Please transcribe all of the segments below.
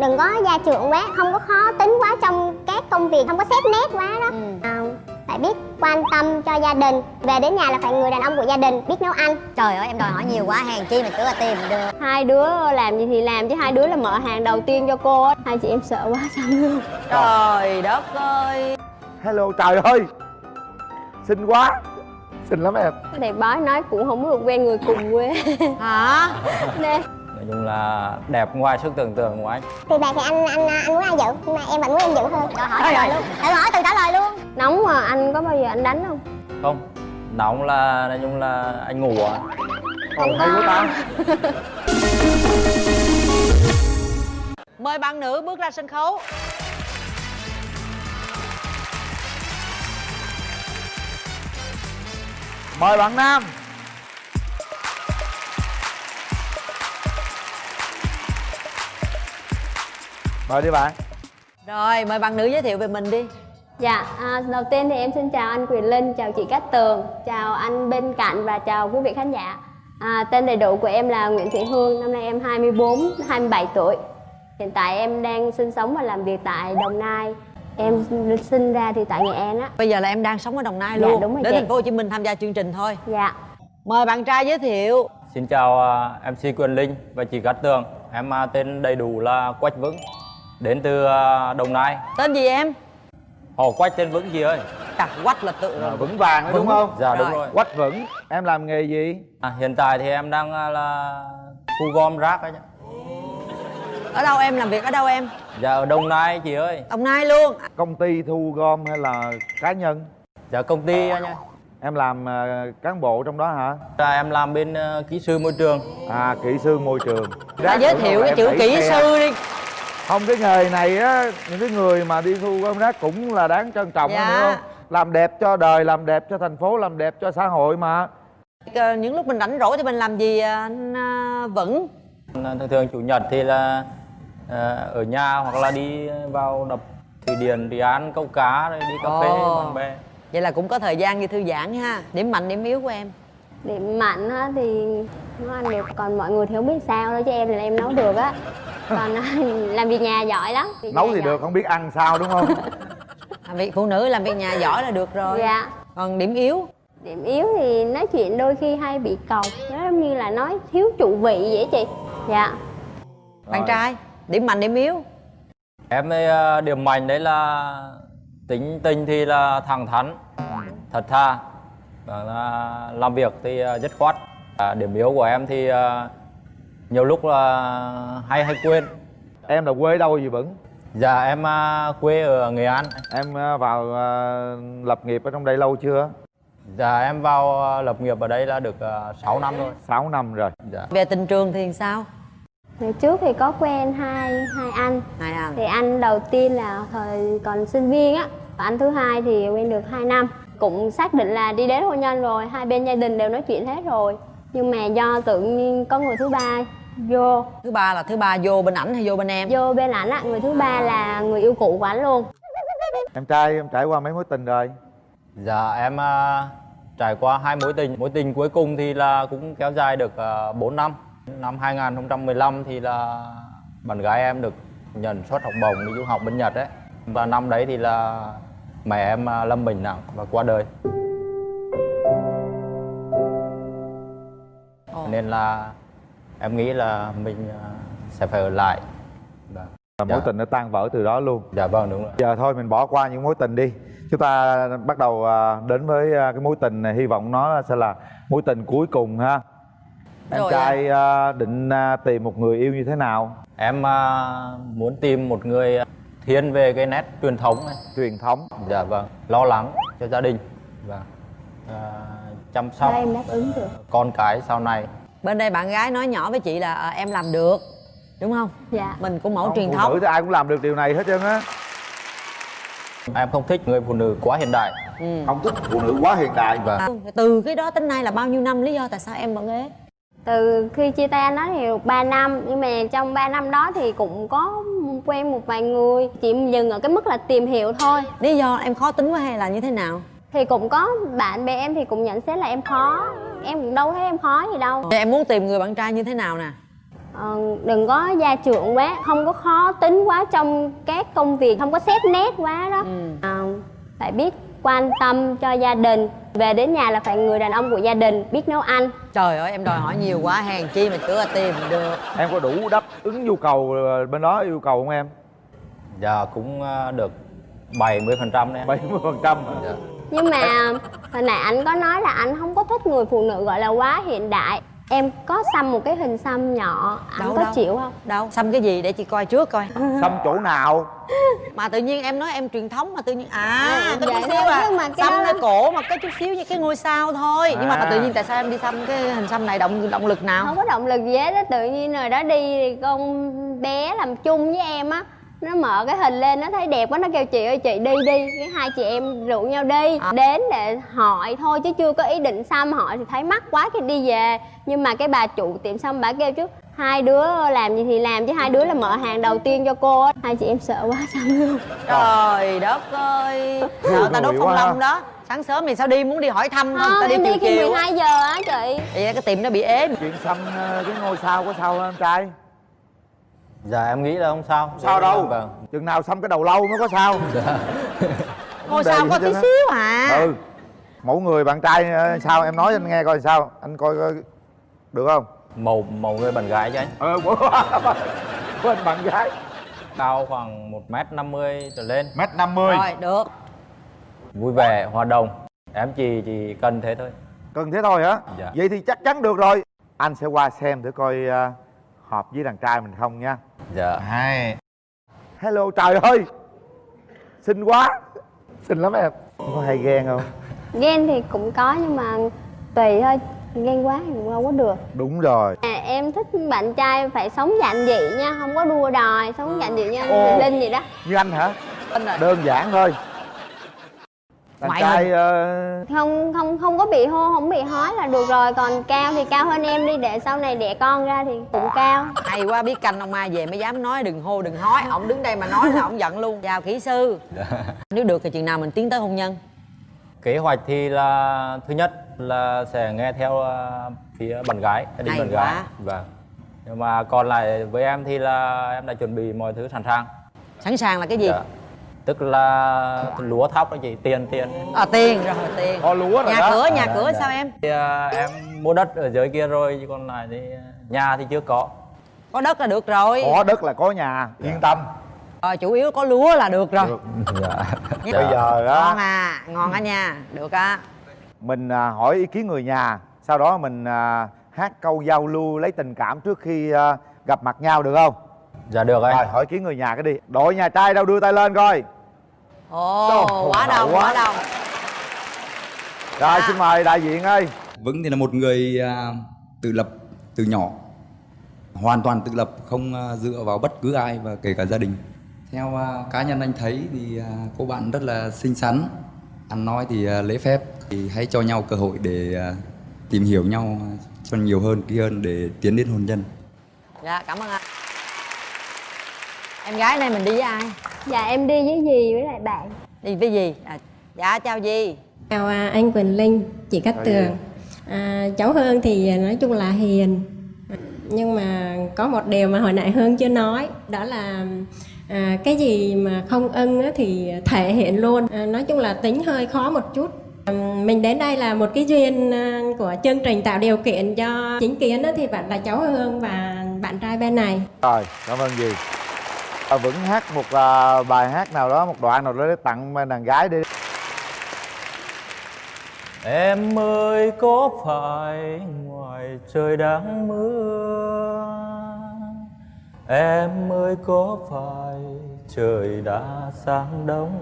đừng có gia trưởng quá không có khó tính quá trong các công việc không có xét nét quá đó. Ừ. à, phải biết quan tâm cho gia đình về đến nhà là phải người đàn ông của gia đình biết nấu ăn. Trời ơi em đòi hỏi nhiều quá hèn chi mà cứ là tìm được. Hai đứa làm gì thì làm chứ hai đứa là mở hàng đầu tiên cho cô á. Hai chị em sợ quá xong luôn trời đất ơi. Hello trời ơi. Xinh quá. Xinh lắm em. Thầy bói nói cũng không được quen người cùng quê. Hả? Nên nói chung là đẹp ngoài sức tưởng tượng của anh. Thì vậy thì anh anh anh muốn ai giữ? Nhưng mà em vẫn muốn em giữ hơn cho hỏi trả lời luôn. Thử hỏi từ trả lời luôn. Nóng mà anh có bao giờ anh đánh không? Không. Nóng là nói chung là anh ngủ à? Ồ hay quá ta. Mời bạn nữ bước ra sân khấu. Mời bạn nam mời đi bạn rồi mời bạn nữ giới thiệu về mình đi Dạ, à, đầu tiên thì em xin chào anh Quyền Linh, chào chị Cát Tường, chào anh bên cạnh và chào quý vị khán giả. À, tên đầy đủ của em là Nguyễn Thị Hương, năm nay em 24, 27 tuổi. Hiện tại em đang sinh sống và làm việc tại Đồng Nai. Em sinh ra thì tại Nghệ An á. bây giờ là em đang sống ở đồng nai Dạ, luôn đúng rồi đến chị. thành phố hồ chí minh tham gia chương trình thôi Dạ. mời bạn trai giới thiệu xin chào à, mc quyền linh và chị cát tường em à, tên đầy đủ là quách vững đến từ à, đồng nai. Tên gì em? Họ quách tên vững chị ơi. Chặt quách là tự Rồi, vững vàng đấy đúng không? Dạ đúng Rồi. rồi. Quách vững em làm nghề gì? À, hiện tại thì em đang à, là thu gom rác ấy chứ. ở đâu em? Làm việc ở đâu em? Dạ ở đồng nai chị ơi. Đồng nai luôn. Công ty thu gom hay là cá nhân? Dạ công ty anh ơi em làm ờ, cán bộ trong đó hả? Dạ, em làm bên à, kỹ sư môi trường. À kỹ sư môi trường. Đã giới thiệu cái chữ kỹ xe. sư đi không cái nghề này á những cái người mà đi thu gom rác cũng là đáng trân trọng Dạ. hiểu không? Làm đẹp cho đời làm đẹp cho thành phố làm đẹp cho xã hội mà. Ờ, những lúc mình rảnh rỗi thì mình làm gì à, anh à, vững? Thường thường chủ nhật thì là ở nhà hoặc là đi vào đập thủy điện đi ăn câu cá rồi đi cà phê với bạn bè. Vậy là cũng có thời gian đi thư giãn ha. Điểm mạnh điểm yếu của em? Điểm mạnh á thì nấu ăn được, còn mọi người thì không biết sao thôi chứ em là em nấu được á. Còn làm việc nhà giỏi lắm. Việc nấu thì giỏi. được không biết ăn sao đúng không? Làm việc phụ nữ làm việc nhà giỏi là được rồi. Dạ. còn điểm yếu? Điểm yếu thì nói chuyện đôi khi hay bị cọc. Nó giống như là nói thiếu trụ vị vậy chị. Dạ. Bạn Rồi. trai điểm mạnh điểm yếu? Em ấy, à, điểm mạnh đấy là tính tình thì là thẳng thắn thật thà và là làm việc thì à, dứt khoát. À, điểm yếu của em thì à, nhiều lúc là hay hay quên. Em là quê đâu gì vững? Dạ em à, quê ở nghệ an. Em ờ, vào ờ, lập nghiệp ở trong đây lâu chưa? Dạ em vào à, lập nghiệp ở đây là được à, 6 năm rồi. 6 năm rồi. Dạ. Về tình trường thì sao? Ngày trước thì có quen hai hai anh. Hai anh. Thì anh đầu tiên là thời còn sinh viên á Và anh thứ hai thì quen được 2 năm. Cũng xác định là đi đến hôn nhân rồi Hai bên gia đình đều nói chuyện hết rồi. Nhưng mà do tự nhiên có người thứ ba vô. Thứ ba là thứ ba vô bên ảnh hay vô bên em? Vô bên ảnh á, người thứ ba là người yêu cũ của anh luôn. Em trai em trải qua mấy mối tình rồi? Dạ em à, trải qua hai mối tình. Mối tình cuối cùng thì là cũng kéo dài được uh, 4 năm. Năm 2015 thì là bạn gái em được nhận suất học bổng đi du học bên Nhật đấy Và năm đấy thì là mẹ em à, lâm bệnh nặng và qua đời. Nên là em nghĩ là mình à, sẽ phải ở lại. Dạ, Và mối Dạ. tình nó tan vỡ từ đó luôn. Dạ vâng đúng rồi. Giờ thôi mình bỏ qua những mối tình đi. Chúng ta bắt đầu à, đến với à, cái mối tình này. Hy vọng nó sẽ là mối tình cuối cùng ha. Em Rồi trai à, định tìm một người yêu như thế nào? Em muốn tìm một người thiên về cái nét truyền thống này. Truyền thống. Dạ vâng, lo lắng cho gia đình. Và à, chăm sóc Đây em đáp ứng được? con cái sau này. Bên đây bạn gái nói nhỏ với chị là à, em làm được đúng không? Dạ. Mình cũng mẫu Không, truyền phụ thống. nữ thì ai cũng làm được điều này hết trơn á. Em không thích người phụ nữ quá hiện đại. ừ. không thích phụ nữ quá hiện đại. Vâng. À, từ cái đó tới nay là bao nhiêu năm lý do tại sao em vẫn ế? Từ khi chia tay anh đó thì được 3 năm Nhưng mà trong 3 năm đó thì cũng có quen một vài người Chỉ dừng ở cái mức là tìm hiểu thôi. Lý do em khó tính quá hay là như thế nào Thì cũng có bạn bè em thì cũng nhận xét là em khó. Em cũng đâu thấy em khó gì đâu. Vậy em muốn tìm người bạn trai như thế nào nè? Ờ, đừng có gia trưởng quá không có khó tính quá trong các công việc không có xét nét quá đó. Ừ. Ờ, phải biết quan tâm cho gia đình. Về đến nhà là phải người đàn ông của gia đình biết nấu ăn. Trời ơi em đòi hỏi nhiều quá hèn chi mà chưa tìm được. Em có đủ đáp ứng nhu cầu ờ, bên đó yêu cầu không em? Dạ cũng à, được 70 phần trăm đấy 70 phần trăm dạ. Nhưng mà hồi nãy anh có nói là anh không có thích người phụ nữ gọi là quá hiện đại. Em có xăm một cái hình xăm nhỏ anh Đâu, có đâu? chịu không? Đâu xăm cái gì để chị coi trước coi. Xăm chỗ nào? Mà tự nhiên em nói em truyền thống mà tự nhiên à À, có vậy chút xíu à. mà xăm cái cổ mà có chút xíu như cái ngôi sao thôi. Nhưng mà À. tự nhiên tại sao em đi xăm cái hình xăm này động động lực nào? Không có động lực gì hết á tự nhiên rồi đó đi thì con bé làm chung với em á nó mở cái hình lên nó thấy đẹp quá nó kêu chị ơi chị đi đi. Cái hai chị em rủ nhau đi. À. đến để hỏi thôi chứ chưa có ý định xăm hỏi thì thấy mắc quá cái đi về. Nhưng mà cái bà chủ tiệm xăm bà kêu chứ hai đứa làm gì thì làm chứ hai đứa là mở hàng đầu tiên cho cô á. Hai chị em sợ quá xăm luôn. Trời đất ơi. Sợ ta đốt phong long đó. Sáng sớm thì sao đi muốn đi hỏi thăm không? Ta không đi chiều chiều 12 giờ á chị. Vậy cái tiệm nó bị ế. Chuyện xăm ờ, cái ngôi sao có sao không em trai dạ em nghĩ là không sao. Sao đâu? Vâng. Chừng nào xăm cái đầu lâu mới có sao. Ngôi Vấn đề sao có tí xíu à? Ừ. Mẫu người bạn trai ờ, sao? Em nói anh nghe coi sao. Anh coi coi được không? Màu màu người bạn gái chứ anh. Ờ của bên bạn gái. Cao khoảng một m năm mươi trở lên. Mét năm mươi. Rồi được. Vui vẻ hòa đồng. Em chỉ chỉ cần thế thôi. Cần thế thôi hả? Dạ. vậy thì chắc chắn được rồi. Anh sẽ qua xem để coi ờ, hợp với đàn trai mình không nha? Dạ. Hai hello trời ơi! Xinh quá! Xinh lắm em. Có hay ghen không? Ghen thì cũng có nhưng mà tùy thôi. Ghen quá thì cũng đâu có được. Đúng rồi. À, em thích bạn trai phải sống giản dị nha, không có đua đòi, sống giản dị anh Ồ. Huỳnh Linh vậy đó. như anh hả? Rồi đơn giản thôi Ngoại trai hình. ờ, Không không không có bị hô, không bị hói là được rồi, còn cao thì cao hơn em đi để sau này đẻ con ra thì cũng cao. hay quá biết canh ông mai về mới dám nói đừng hô đừng hói. Ổng đứng đây mà nói là ổng giận luôn. Chào kỹ sư. Nếu được thì chừng nào mình tiến tới hôn nhân? Kế hoạch thì là thứ nhất là sẽ nghe theo ờ, phía bạn gái gia đình bạn quá. gái vâng nhưng mà còn lại với em thì là em đã chuẩn bị mọi thứ sẵn sàng. Sẵn sàng là cái gì? Dạ. Tức là lúa thóc đó chị tiền tiền. À tiền. Rồi tiền. Có lúa rồi nhà đó. cửa nhà Dạ, cửa dạ. sao em? Thì, à, em mua đất ở dưới kia rồi chứ còn lại thì nhà thì chưa có. Có đất là được rồi. Có đất là có nhà. Yên tâm. Rồi chủ yếu có lúa là được rồi. Được. dạ. Dạ. bây giờ ngon á à ngon á nha. Được á. Mình à, hỏi ý kiến người nhà. Sau đó mình à, hát câu giao lưu lấy tình cảm trước khi à, gặp mặt nhau được không dạ được anh. Rồi hỏi kiến người nhà cái đi. Đội nhà trai đâu đưa tay lên coi. Ồ Trời, quá đông quá. quá. đông. Rồi À. xin mời đại diện ơi. Vững thì là một người à, tự lập từ nhỏ. Hoàn toàn tự lập không à, dựa vào bất cứ ai và kể cả gia đình. Theo à, cá nhân anh thấy thì cô bạn rất là xinh xắn. Ăn nói thì à, lễ phép. Thì hãy cho nhau cơ hội để tìm hiểu nhau cho nhiều hơn kỹ hơn để tiến đến hôn nhân. Dạ cảm ơn anh em gái này mình đi với ai Dạ em đi với dì với lại bạn. đi với gì à, dạ chào gì Chào à, anh Quỳnh Linh, chị Cát Chào Tường. À, cháu Hương thì nói chung là hiền. Nhưng mà có một điều mà hồi nãy Hương chưa nói, đó là à, cái gì mà không ưng á thì thể hiện luôn. À, nói chung là tính hơi khó một chút. À, mình đến đây là một cái duyên à, của chương trình tạo điều kiện cho chính kiến thì bạn là cháu Hương và bạn trai bên này. rồi cảm ơn gì À, vững hát một uh, bài hát nào đó một đoạn nào đó để tặng đàn gái đi. Em ơi có phải ngoài trời đang mưa? Em ơi có phải trời đã sáng đông?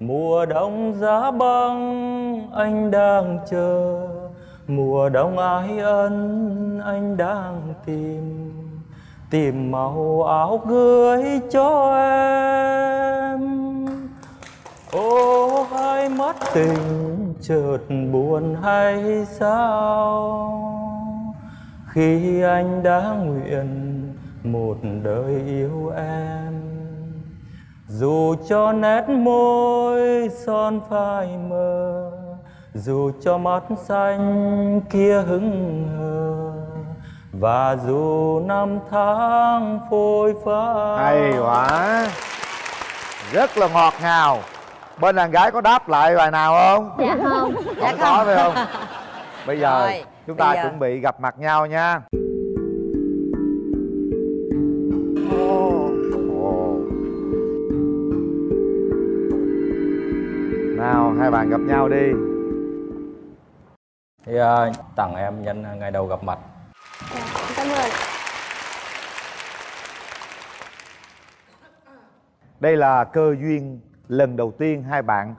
Mùa đông giá băng anh đang chờ. Mùa đông ái ân anh đang tìm. Tìm màu áo gửi cho em. Ô, hai mắt tình chợt buồn hay sao? Khi anh đã nguyện một đời yêu em, Dù cho nét môi son phai mờ, Dù cho mắt xanh kia hững hờ và dù năm tháng phôi phai hay quá. Rất là ngọt ngào. Bên đàn gái có đáp lại bài nào không? Dạ không. Không có phải không. bây giờ Rồi, chúng ta giờ- chuẩn bị gặp mặt nhau nha. Ồ. nào hai bạn gặp nhau đi. Thì à, tặng em nhân ngày đầu gặp mặt ơn đây là cơ duyên lần đầu tiên hai bạn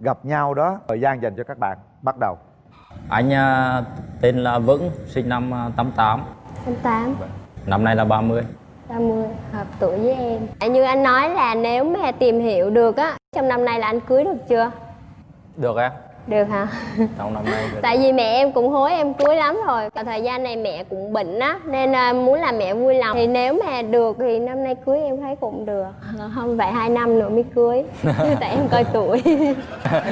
gặp nhau đó. Thời gian dành cho các bạn bắt đầu. Anh à, tên là Vững sinh năm à, 88 anh tám năm nay là 30 30 hợp tuổi với em. À, như anh nói là nếu mà tìm hiểu được á trong năm nay là anh cưới được chưa? Được em được hả? Trong năm nay được. tại vì mẹ em cũng hối em cưới lắm rồi. Còn thời gian này mẹ cũng bệnh á nên à, muốn làm mẹ vui lòng. Thì nếu mà được thì năm nay cưới em thấy cũng được. Không phải hai năm nữa mới cưới. Tại em coi tuổi.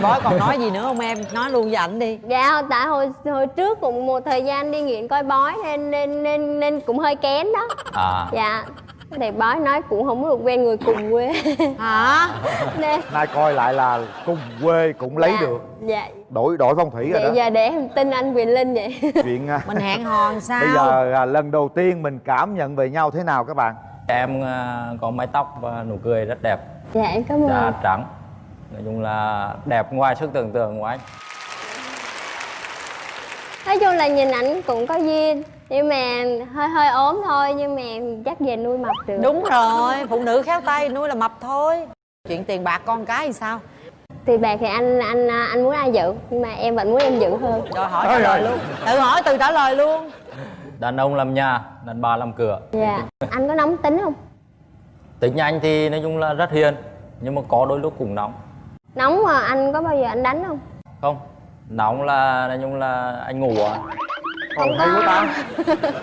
Bói còn nói gì nữa không em? Nói luôn với ảnh đi. Dạ tại hồi hồi trước cũng một thời gian đi nghiện coi bói nên nên nên nên cũng hơi kén đó. À. Dạ thì bói nói cũng không được quen người cùng quê. Hả? Nên nay coi lại là cùng quê cũng lấy dạ, được. dạ. Đổi đổi phong thủy rồi vậy đó. giờ để em tin anh quyền linh vậy. Chuyện à, mình hẹn hò làm sao? bây giờ à, lần đầu tiên mình cảm nhận về nhau thế nào các bạn? Em à, có mái tóc và nụ cười rất đẹp. Dạ em cảm ơn. Da trắng. Nói chung là đẹp ngoài sức tưởng tượng của anh. Nói chung là nhìn ảnh cũng có duyên nhưng mà hơi hơi ốm thôi nhưng mà chắc về nuôi mập được. Đúng rồi phụ nữ khéo tay nuôi là mập thôi. Chuyện tiền bạc con cái thì sao? Thì bạc thì anh anh anh muốn ai giữ nhưng mà em vẫn muốn em giữ hơn. Rồi hỏi trả lời rồi. luôn. tự hỏi tự trả lời luôn. Đàn ông làm nhà đàn bà làm cửa. Dạ. Anh có nóng tính không? Tính anh thì nói chung là rất hiền nhưng mà có đôi lúc cũng nóng. Nóng mà anh có bao giờ anh đánh không? Không nóng là nói chung là anh ngủ à Ồ, hay quá ta.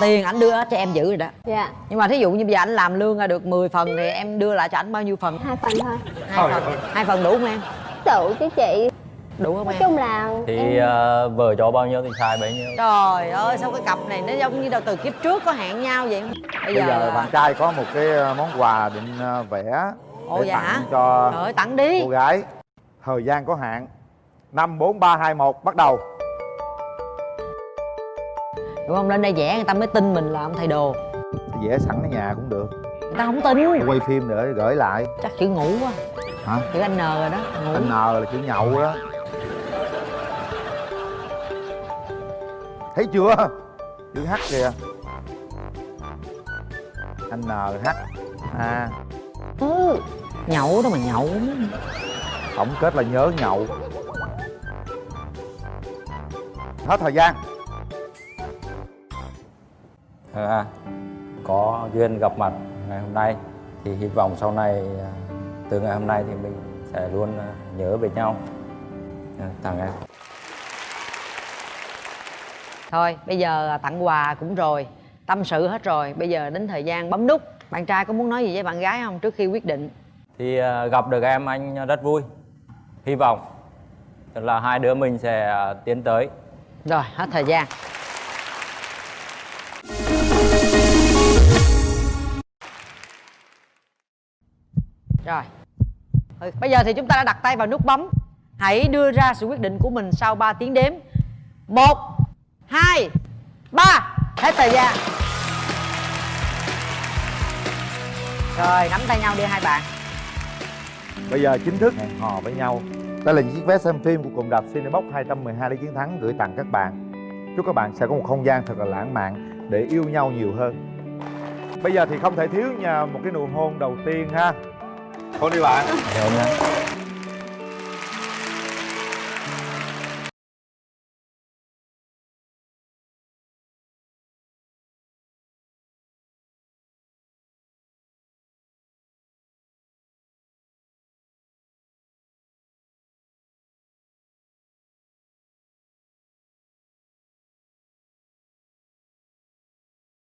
Tiền ảnh đưa cho em giữ rồi đó. Dạ. Nhưng mà thí dụ như bây giờ ảnh làm lương ra được 10 phần thì em đưa lại cho ảnh bao nhiêu phần? Hai phần thôi. Hai phần. hai phần đủ không em? Tự chứ chị. Đủ không nói em? chung là thì em à, vợ cho bao nhiêu thì xài bấy nhiêu. Trời ơi sao cái cặp này nó giống như đâu từ kiếp trước có hẹn nhau vậy? Bây bây giờ giờ bạn trai có một cái à, món quà định à, vẽ Ồ, để dạ tặng hả? cho trời ơi tặng đi. cô gái. Thời gian có hạn. Năm bốn ba hai một bắt đầu đúng không? Lên đây vẽ người ta mới tin mình là ông thầy đồ. Vẽ sẵn ở nhà cũng được. Người ta không tin. Quay phim để gửi lại. Chắc chữ ngủ quá. Hả? Chữ anh n rồi đó ngủ. Anh n là chữ nhậu đó. Thấy chưa? Chữ h kìa. Anh n h a. Ừ. nhậu đó mà nhậu tổng kết là nhớ nhậu. Hết thời gian à, có duyên gặp mặt ngày hôm nay thì hy vọng sau này à, từ ngày hôm nay thì mình sẽ luôn à, nhớ về nhau. À, tặng em thôi bây giờ tặng quà cũng rồi tâm sự hết rồi bây giờ đến thời gian bấm nút. Bạn trai có muốn nói gì với bạn gái không trước khi quyết định? Thì à, gặp được em anh rất vui hy vọng. Là hai đứa mình sẽ tiến tới. Rồi hết thời gian rồi. Ừ, bây giờ thì chúng ta đã đặt tay vào nút bấm. Hãy đưa ra sự quyết định của mình sau 3 tiếng đếm. Một hai ba. Hết thời gian. Rồi nắm tay nhau đi hai bạn. Bây giờ chính thức hẹn hò với nhau. Đây là những chiếc vé xem phim của cụm đạp Cinebox 212 để chiến thắng gửi tặng các bạn. Chúc các bạn sẽ có một không gian thật là lãng mạn để yêu nhau nhiều hơn. Bây giờ thì không thể thiếu nhà một cái nụ hôn đầu tiên ha. Hôn đi bạn hiểu không nhá